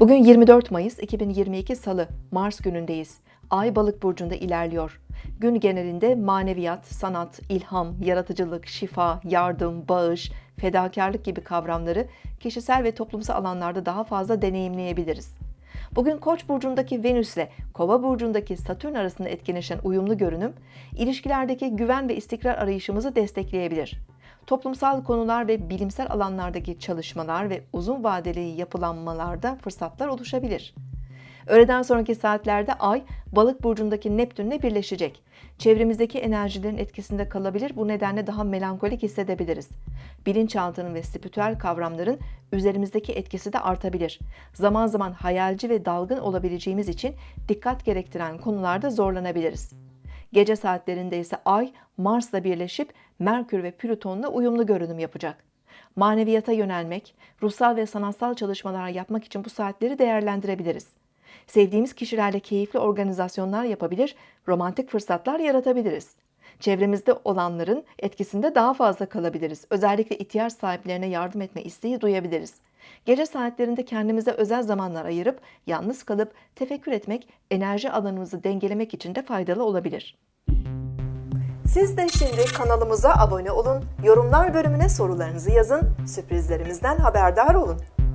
Bugün 24 Mayıs 2022 Salı, Mars günündeyiz. Ay balık burcunda ilerliyor. Gün genelinde maneviyat, sanat, ilham, yaratıcılık, şifa, yardım, bağış, fedakarlık gibi kavramları kişisel ve toplumsal alanlarda daha fazla deneyimleyebiliriz. Bugün Koç burcundaki Venüs ile Kova burcundaki Satürn arasında etkileşen uyumlu görünüm, ilişkilerdeki güven ve istikrar arayışımızı destekleyebilir. Toplumsal konular ve bilimsel alanlardaki çalışmalar ve uzun vadeli yapılanmalarda fırsatlar oluşabilir. Öğleden sonraki saatlerde Ay, Balık burcundaki Neptünle birleşecek. Çevremizdeki enerjilerin etkisinde kalabilir, bu nedenle daha melankolik hissedebiliriz. Bilinçaltının ve spiritüel kavramların üzerimizdeki etkisi de artabilir. Zaman zaman hayalci ve dalgın olabileceğimiz için dikkat gerektiren konularda zorlanabiliriz. Gece saatlerinde ise Ay, Mars'la birleşip Merkür ve Plüton'la uyumlu görünüm yapacak. Maneviyata yönelmek, ruhsal ve sanatsal çalışmalar yapmak için bu saatleri değerlendirebiliriz. Sevdiğimiz kişilerle keyifli organizasyonlar yapabilir, romantik fırsatlar yaratabiliriz. Çevremizde olanların etkisinde daha fazla kalabiliriz. Özellikle ihtiyaç sahiplerine yardım etme isteği duyabiliriz. Gece saatlerinde kendimize özel zamanlar ayırıp yalnız kalıp tefekkür etmek enerji alanımızı dengelemek için de faydalı olabilir. Siz de şimdi kanalımıza abone olun, yorumlar bölümüne sorularınızı yazın, sürprizlerimizden haberdar olun.